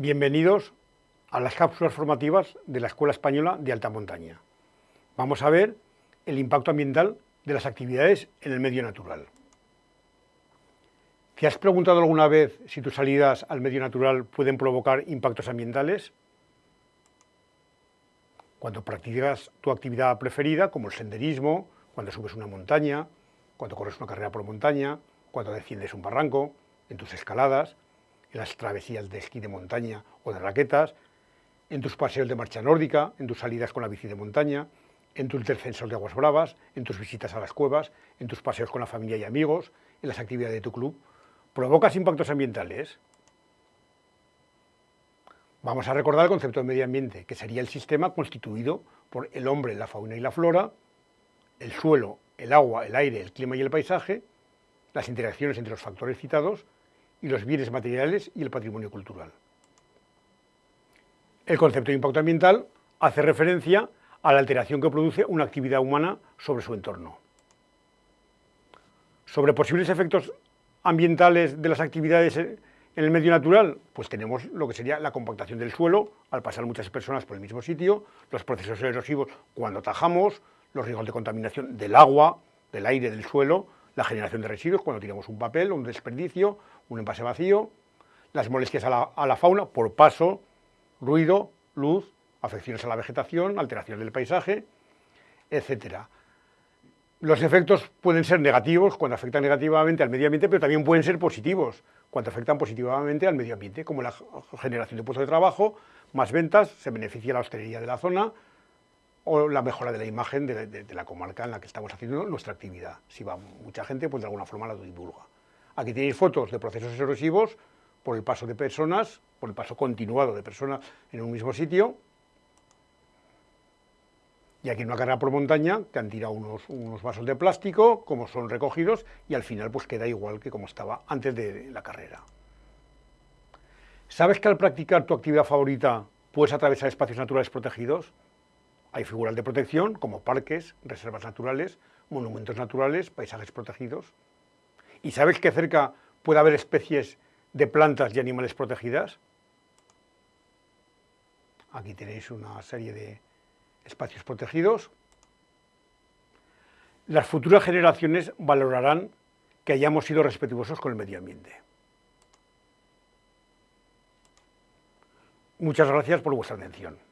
Bienvenidos a las cápsulas formativas de la Escuela Española de Alta Montaña. Vamos a ver el impacto ambiental de las actividades en el medio natural. ¿Te has preguntado alguna vez si tus salidas al medio natural pueden provocar impactos ambientales? Cuando practicas tu actividad preferida, como el senderismo, cuando subes una montaña, cuando corres una carrera por montaña, cuando desciendes un barranco, en tus escaladas, en las travesías de esquí de montaña o de raquetas, en tus paseos de marcha nórdica, en tus salidas con la bici de montaña, en tus descensos de aguas bravas, en tus visitas a las cuevas, en tus paseos con la familia y amigos, en las actividades de tu club. ¿Provocas impactos ambientales? Vamos a recordar el concepto de medio ambiente, que sería el sistema constituido por el hombre, la fauna y la flora, el suelo, el agua, el aire, el clima y el paisaje, las interacciones entre los factores citados y los bienes materiales y el patrimonio cultural. El concepto de impacto ambiental hace referencia a la alteración que produce una actividad humana sobre su entorno. Sobre posibles efectos ambientales de las actividades en el medio natural, pues tenemos lo que sería la compactación del suelo, al pasar muchas personas por el mismo sitio, los procesos erosivos cuando tajamos, los riesgos de contaminación del agua, del aire, del suelo, la generación de residuos cuando tiramos un papel, un desperdicio, un envase vacío, las molestias a la, fauna por paso, ruido, luz, afecciones a la vegetación, alteraciones del paisaje, etc. Los efectos pueden ser negativos cuando afectan negativamente al medio ambiente, pero también pueden ser positivos cuando afectan positivamente al medio ambiente, como la generación de puestos de trabajo, más ventas, se beneficia la hostelería de la zona, o la mejora de la imagen de, la comarca en la que estamos haciendo nuestra actividad. Si va mucha gente, pues de alguna forma la divulga. Aquí tenéis fotos de procesos erosivos por el paso de personas, por el paso continuado de personas en un mismo sitio. Y aquí una carrera por montaña que han tirado unos, unos vasos de plástico, como son recogidos, y al final pues queda igual que como estaba antes de la carrera. ¿Sabes que al practicar tu actividad favorita puedes atravesar espacios naturales protegidos? Hay figuras de protección como parques, reservas naturales, monumentos naturales, paisajes protegidos. ¿Y sabes que cerca puede haber especies de plantas y animales protegidas? Aquí tenéis una serie de espacios protegidos. Las futuras generaciones valorarán que hayamos sido respetuosos con el medio ambiente. Muchas gracias por vuestra atención.